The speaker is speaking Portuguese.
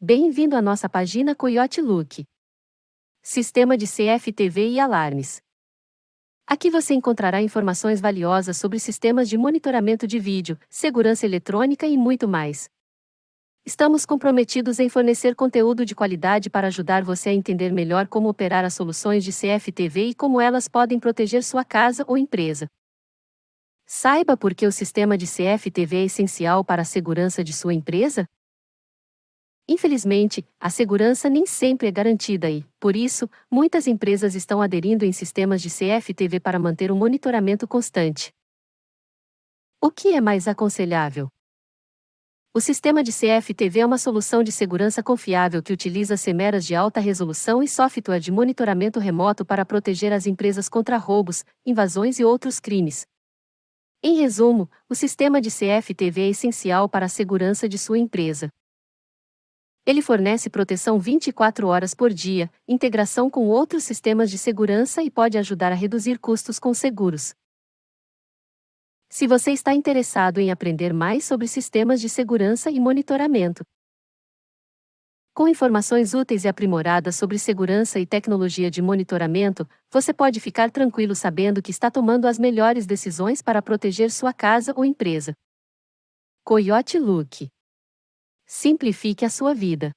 Bem-vindo à nossa página Coyote Look. Sistema de CFTV e alarmes. Aqui você encontrará informações valiosas sobre sistemas de monitoramento de vídeo, segurança eletrônica e muito mais. Estamos comprometidos em fornecer conteúdo de qualidade para ajudar você a entender melhor como operar as soluções de CFTV e como elas podem proteger sua casa ou empresa. Saiba por que o sistema de CFTV é essencial para a segurança de sua empresa? Infelizmente, a segurança nem sempre é garantida e, por isso, muitas empresas estão aderindo em sistemas de CFTV para manter um monitoramento constante. O que é mais aconselhável? O sistema de CFTV é uma solução de segurança confiável que utiliza câmeras de alta resolução e software de monitoramento remoto para proteger as empresas contra roubos, invasões e outros crimes. Em resumo, o sistema de CFTV é essencial para a segurança de sua empresa. Ele fornece proteção 24 horas por dia, integração com outros sistemas de segurança e pode ajudar a reduzir custos com seguros. Se você está interessado em aprender mais sobre sistemas de segurança e monitoramento, com informações úteis e aprimoradas sobre segurança e tecnologia de monitoramento, você pode ficar tranquilo sabendo que está tomando as melhores decisões para proteger sua casa ou empresa. Coyote Look Simplifique a sua vida.